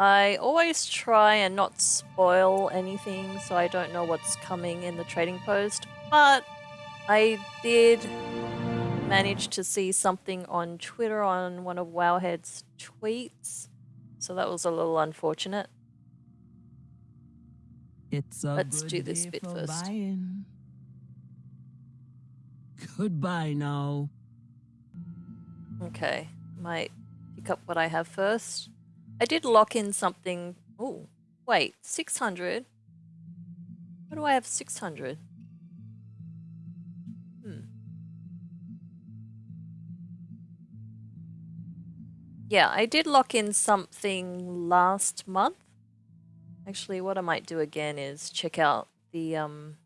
I always try and not spoil anything so I don't know what's coming in the trading post, but I did manage to see something on Twitter on one of Wowhead's tweets, so that was a little unfortunate. It's a Let's do this bit first. Buying. Goodbye now. Okay, might pick up what I have first. I did lock in something. Oh, wait, 600? What do I have 600? Hmm. Yeah, I did lock in something last month. Actually, what I might do again is check out the um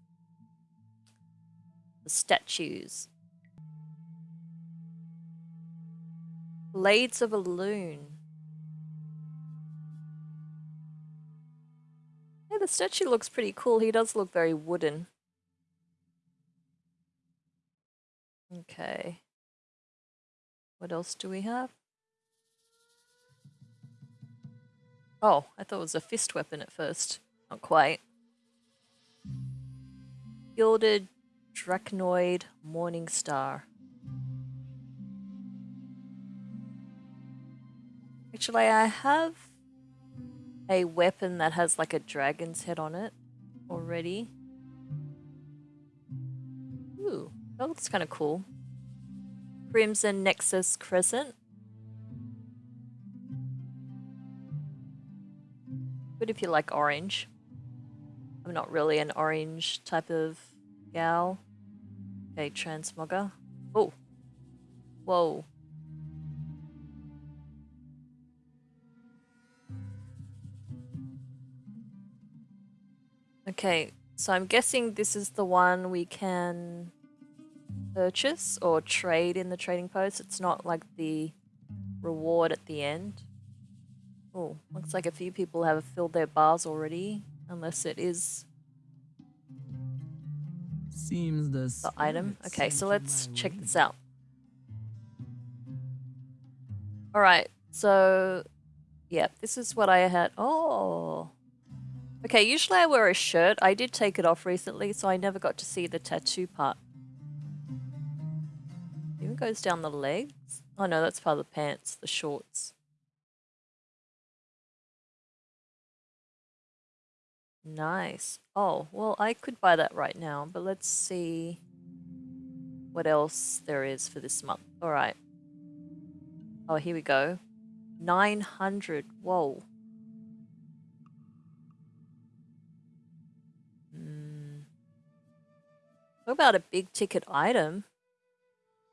the statues. Blades of a Loon. The statue looks pretty cool. He does look very wooden. Okay. What else do we have? Oh, I thought it was a fist weapon at first. Not quite. Gilded Draconoid Morning Star. Actually, I have a weapon that has like a dragon's head on it already. Ooh, that looks kind of cool. Crimson Nexus Crescent. Good if you like orange. I'm not really an orange type of gal. Okay, transmogger. Oh. Whoa. Okay, so I'm guessing this is the one we can purchase or trade in the trading post. It's not like the reward at the end. Oh, looks like a few people have filled their bars already, unless it is Seems the, the item. Okay, so let's check this out. Alright, so yeah, this is what I had. Oh, Okay, usually I wear a shirt. I did take it off recently, so I never got to see the tattoo part. Even goes down the legs. Oh no, that's part of the pants, the shorts. Nice. Oh, well, I could buy that right now, but let's see what else there is for this month. All right. Oh, here we go. 900. Whoa. What about a big ticket item?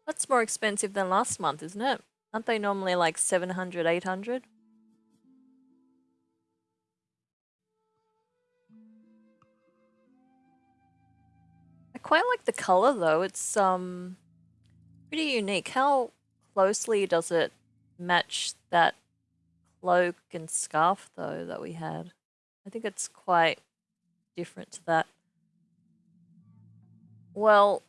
That's more expensive than last month, isn't it? Aren't they normally like 700, 800? I quite like the color though. It's um pretty unique. How closely does it match that cloak and scarf though that we had? I think it's quite different to that. Well,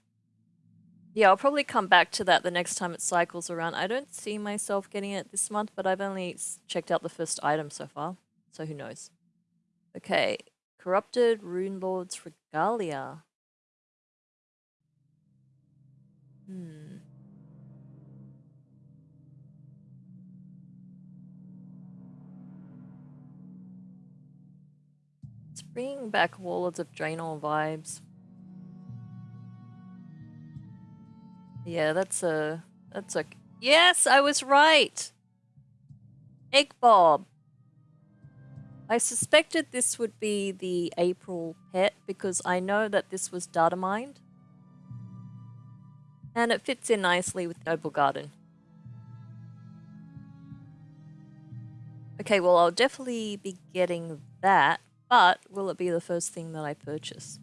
yeah, I'll probably come back to that the next time it cycles around. I don't see myself getting it this month, but I've only checked out the first item so far, so who knows. Okay, Corrupted Rune Lord's Regalia. Hmm. It's bringing back Warlords of Draenor vibes. Yeah, that's a... That's a... Yes, I was right! Egg Bob. I suspected this would be the April pet because I know that this was data mined. And it fits in nicely with Noblegarden. Okay, well I'll definitely be getting that, but will it be the first thing that I purchase?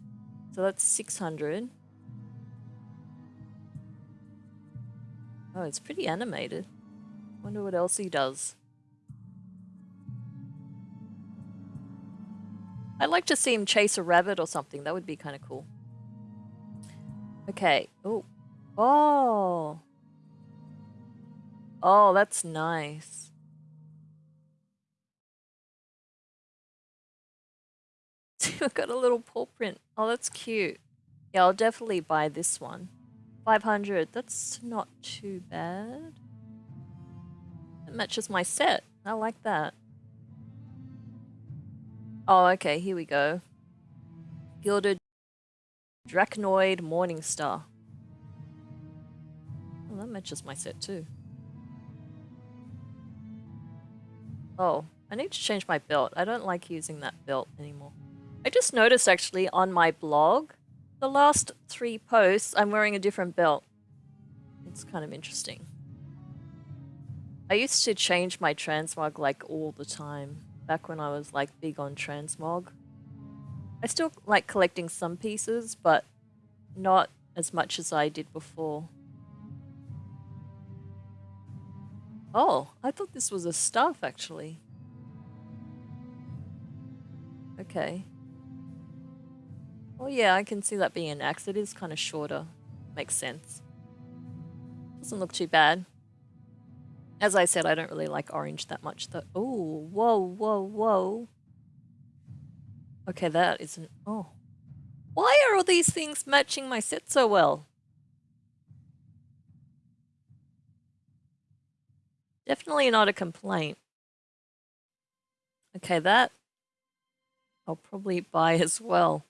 So that's 600. Oh, it's pretty animated. Wonder what else he does. I'd like to see him chase a rabbit or something. That would be kind of cool. Okay. Oh. Oh. Oh, that's nice. I've got a little paw print. Oh, that's cute. Yeah, I'll definitely buy this one. 500, that's not too bad. It matches my set. I like that. Oh, okay, here we go. Gilded Draconoid Morningstar. Oh, that matches my set too. Oh, I need to change my belt. I don't like using that belt anymore. I just noticed actually on my blog, the last three posts, I'm wearing a different belt. It's kind of interesting. I used to change my transmog like all the time, back when I was like big on transmog. I still like collecting some pieces, but not as much as I did before. Oh, I thought this was a staff actually. Okay. Well, yeah, I can see that being an axe. It is kind of shorter. Makes sense. Doesn't look too bad. As I said, I don't really like orange that much though. Oh, whoa, whoa, whoa. Okay, that isn't... Oh. Why are all these things matching my set so well? Definitely not a complaint. Okay, that I'll probably buy as well.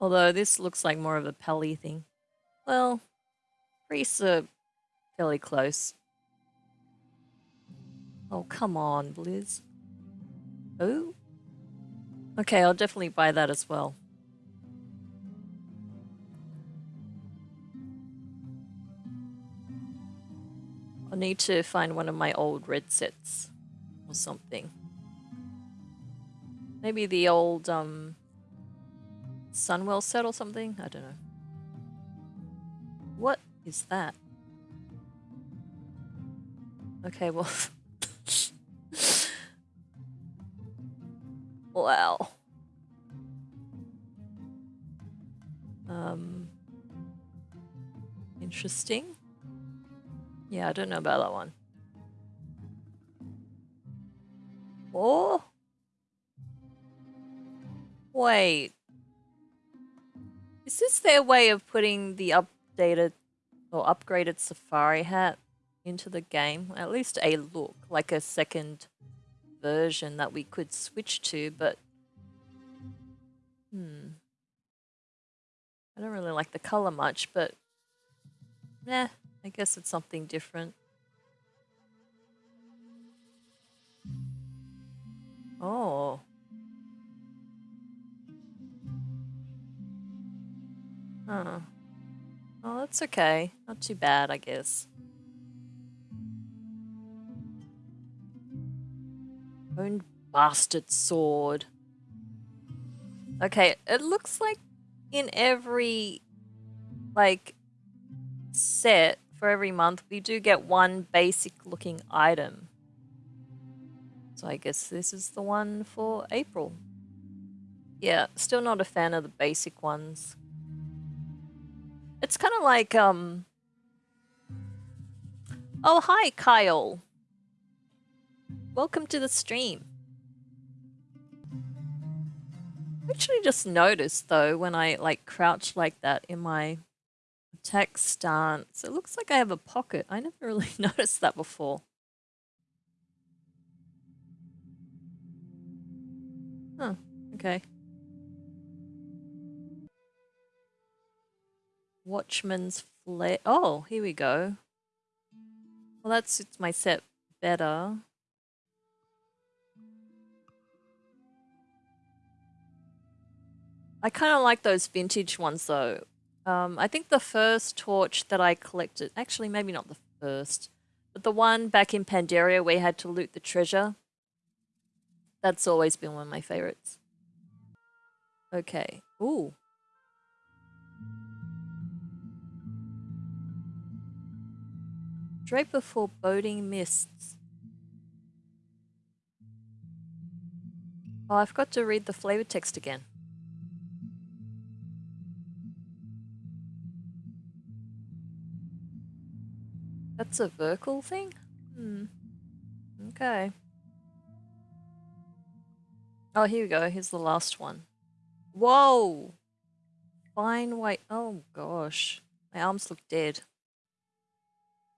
Although this looks like more of a Pally thing. Well, priests are fairly close. Oh, come on, Blizz. Oh? Okay, I'll definitely buy that as well. I'll need to find one of my old red sets or something. Maybe the old um, Sunwell set or something? I don't know. What is that? Okay, well... wow. Um... Interesting. Yeah, I don't know about that one. Oh! Wait. Is this their way of putting the updated or upgraded Safari hat into the game? At least a look, like a second version that we could switch to, but... Hmm. I don't really like the color much, but... Nah, I guess it's something different. Huh. Oh, that's okay. Not too bad, I guess. Own bastard sword. Okay, it looks like in every, like, set for every month, we do get one basic looking item. So I guess this is the one for April. Yeah, still not a fan of the basic ones. It's kind of like, um... Oh, hi, Kyle. Welcome to the stream. actually just noticed, though, when I, like, crouch like that in my attack stance, it looks like I have a pocket. I never really noticed that before. Huh, okay. Watchman's Flare. Oh, here we go. Well, that suits my set better. I kind of like those vintage ones though. Um, I think the first torch that I collected, actually maybe not the first, but the one back in Pandaria where you had to loot the treasure, that's always been one of my favorites. Okay. Ooh. Draper foreboding mists. Oh, I've got to read the flavor text again. That's a Vrykul thing? Hmm. Okay. Oh, here we go. Here's the last one. Whoa! Fine white. Oh gosh. My arms look dead.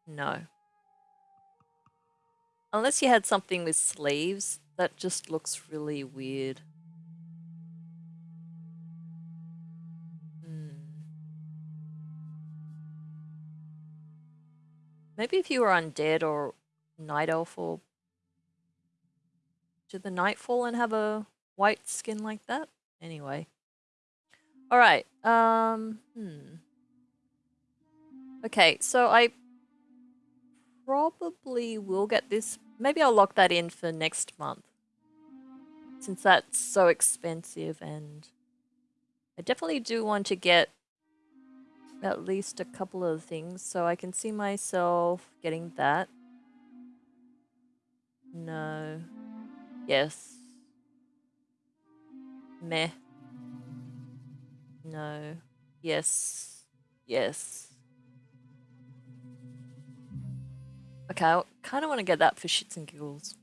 No. Unless you had something with sleeves, that just looks really weird. Hmm. Maybe if you were undead or night elf or did the nightfall and have a white skin like that? Anyway. Alright, um, hmm. Okay, so I probably will get this. Maybe I'll lock that in for next month. Since that's so expensive and I definitely do want to get at least a couple of things so I can see myself getting that. No. Yes. Meh. No. Yes. Yes. Okay, I kind of want to get that for shits and giggles.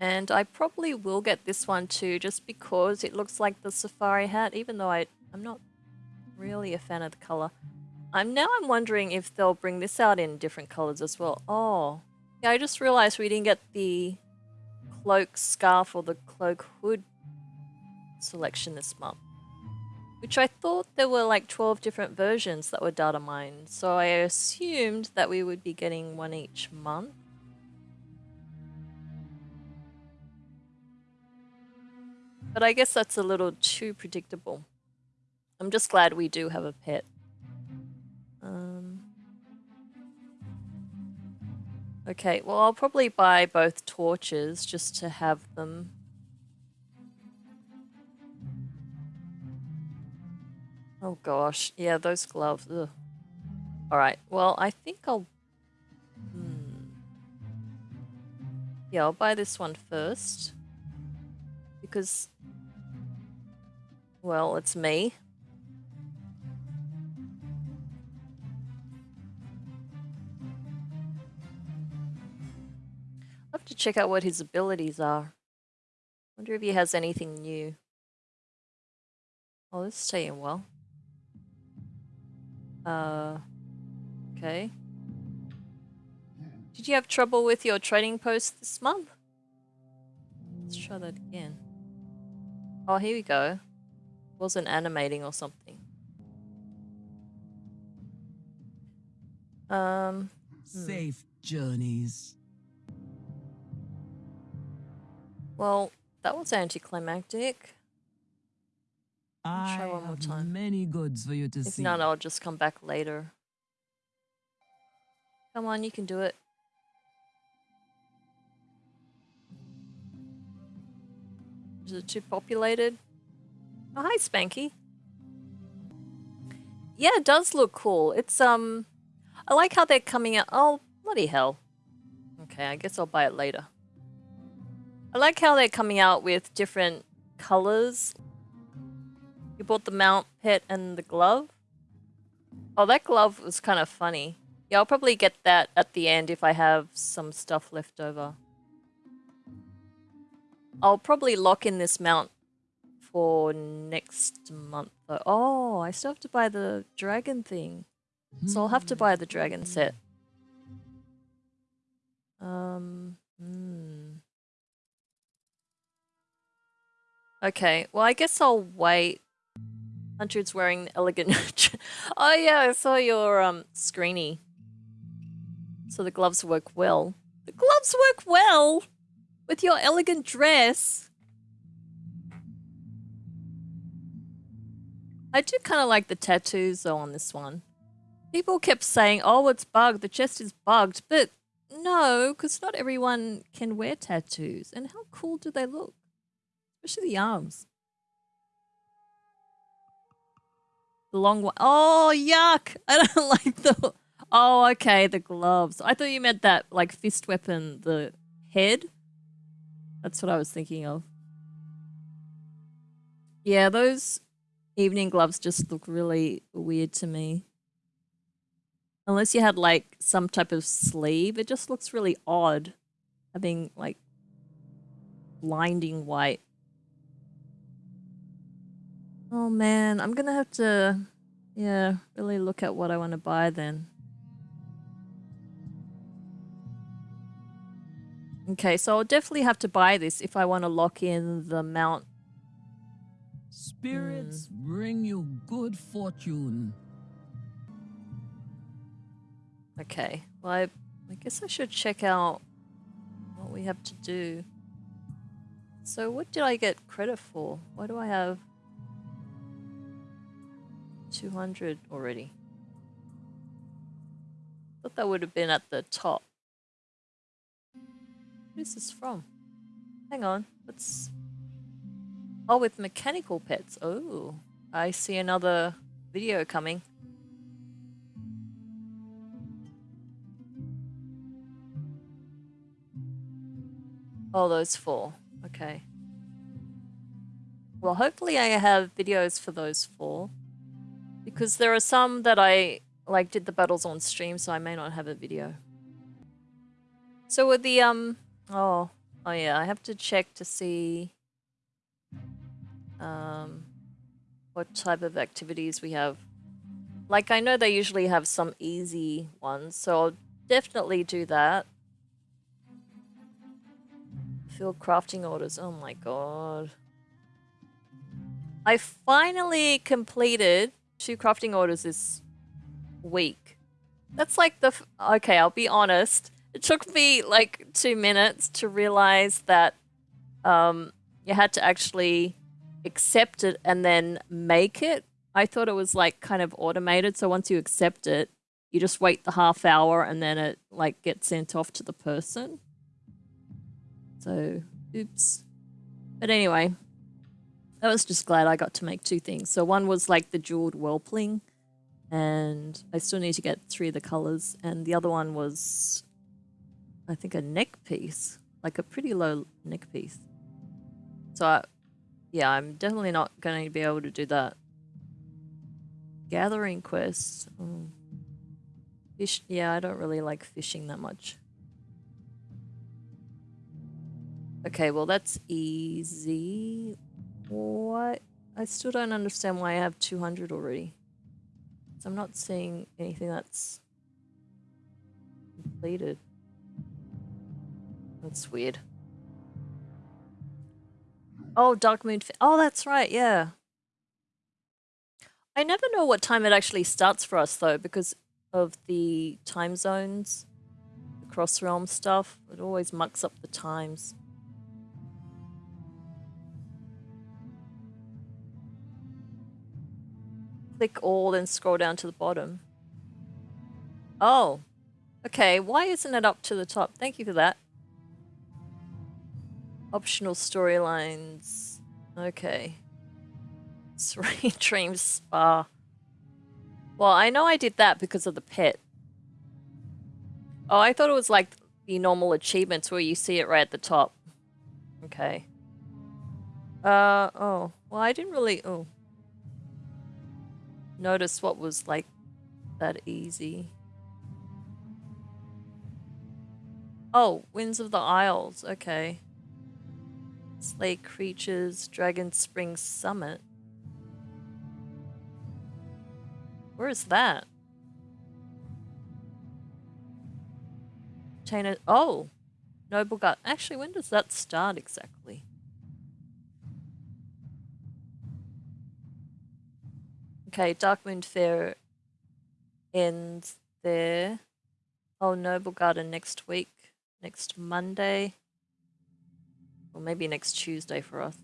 And I probably will get this one too, just because it looks like the safari hat, even though I, I'm not really a fan of the colour. I'm now I'm wondering if they'll bring this out in different colors as well. Oh, yeah, I just realized we didn't get the cloak scarf or the cloak hood selection this month. Which I thought there were like 12 different versions that were data mined, so I assumed that we would be getting one each month. But I guess that's a little too predictable. I'm just glad we do have a pet. Um, okay, well, I'll probably buy both torches just to have them. Oh gosh, yeah, those gloves. Ugh. All right, well, I think I'll. Hmm. Yeah, I'll buy this one first because, well, it's me. I'll have to check out what his abilities are. Wonder if he has anything new. Oh, this is staying well. Uh, okay. Did you have trouble with your trading post this month? Let's try that again. Oh, here we go. Wasn't animating or something. Um. Hmm. Safe journeys. Well, that was anticlimactic. I try one more time. many goods for you to if see. If not, I'll just come back later. Come on, you can do it. Is it too populated? Oh, hi, Spanky. Yeah, it does look cool. It's, um... I like how they're coming out... Oh, bloody hell. Okay, I guess I'll buy it later. I like how they're coming out with different colors. Bought the mount pet and the glove? Oh, that glove was kind of funny. Yeah, I'll probably get that at the end if I have some stuff left over. I'll probably lock in this mount for next month. Though. Oh, I still have to buy the dragon thing. So I'll have to buy the dragon set. Um, hmm. Okay, well, I guess I'll wait. Hunter's wearing elegant... oh yeah, I saw your um screeny. So the gloves work well. The gloves work well! With your elegant dress! I do kind of like the tattoos though on this one. People kept saying, oh, it's bugged, the chest is bugged, but no, because not everyone can wear tattoos. And how cool do they look? Especially the arms. The long one. Oh, yuck! I don't like the... Oh, okay, the gloves. I thought you meant that, like, fist weapon, the head. That's what I was thinking of. Yeah, those evening gloves just look really weird to me. Unless you had, like, some type of sleeve, it just looks really odd. having like blinding white. Oh man, I'm gonna have to, yeah, really look at what I want to buy then. Okay, so I'll definitely have to buy this if I want to lock in the mount. Spirits mm. bring you good fortune. Okay, well, I, I guess I should check out what we have to do. So what did I get credit for? Why do I have 200 already? thought that would have been at the top. What is this from? Hang on, let's... Oh, with mechanical pets. Oh, I see another video coming. Oh, those four. Okay. Well, hopefully I have videos for those four. Because there are some that I, like, did the battles on stream, so I may not have a video. So with the, um, Oh, oh yeah, I have to check to see um, what type of activities we have. Like, I know they usually have some easy ones, so I'll definitely do that. Field crafting orders, oh my god. I finally completed two crafting orders this week. That's like the... okay, I'll be honest. It took me like two minutes to realize that um, you had to actually accept it and then make it. I thought it was like kind of automated. So once you accept it, you just wait the half hour and then it like gets sent off to the person. So, oops. But anyway, I was just glad I got to make two things. So one was like the jeweled whelpling and I still need to get three of the colors. And the other one was I think a neck piece, like a pretty low neck piece. So I, yeah, I'm definitely not going to be able to do that. Gathering quests. Oh. Fish, yeah, I don't really like fishing that much. Okay, well that's easy. What? I still don't understand why I have 200 already. So I'm not seeing anything that's completed. That's weird. Oh, Darkmoon. Oh, that's right. Yeah. I never know what time it actually starts for us though, because of the time zones, the cross realm stuff. It always mucks up the times. Click all, then scroll down to the bottom. Oh, okay. Why isn't it up to the top? Thank you for that. Optional storylines. Okay. Sweet Dreams Spa. Well, I know I did that because of the pet. Oh, I thought it was like the normal achievements where you see it right at the top. Okay. Uh, oh. Well, I didn't really, oh. Notice what was like that easy. Oh, Winds of the Isles. Okay. Slay creatures, Dragon Spring Summit. Where is that? Chain of, oh! Nobleguard. Actually, when does that start exactly? Okay, Darkmoon Faire ends there. Oh, Noblegarden next week. Next Monday. Or maybe next Tuesday for us.